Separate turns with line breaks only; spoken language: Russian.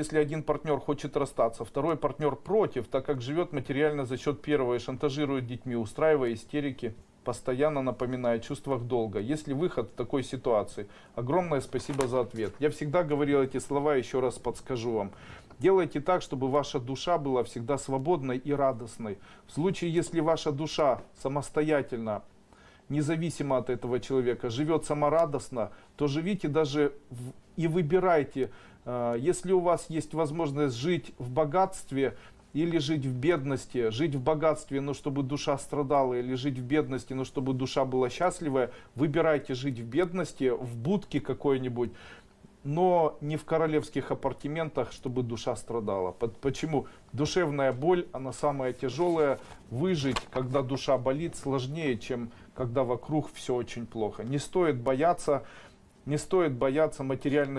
Если один партнер хочет расстаться, второй партнер против, так как живет материально за счет первого и шантажирует детьми, устраивая истерики, постоянно напоминая о чувствах долга. Есть ли выход в такой ситуации? Огромное спасибо за ответ. Я всегда говорил эти слова, еще раз подскажу вам. Делайте так, чтобы ваша душа была всегда свободной и радостной. В случае, если ваша душа самостоятельно независимо от этого человека, живет саморадостно, то живите даже в- и выбирайте, э, если у вас есть возможность жить в богатстве или жить в бедности, жить в богатстве, но чтобы душа страдала, или жить в бедности, но чтобы душа была счастливая, выбирайте жить в бедности, в будке какой-нибудь, но не в королевских апартаментах, чтобы душа страдала. По- Почему? Душевная боль, она самая тяжелая. Выжить, когда душа болит, сложнее, чем когда вокруг все очень плохо. Не стоит бояться, не стоит бояться материальных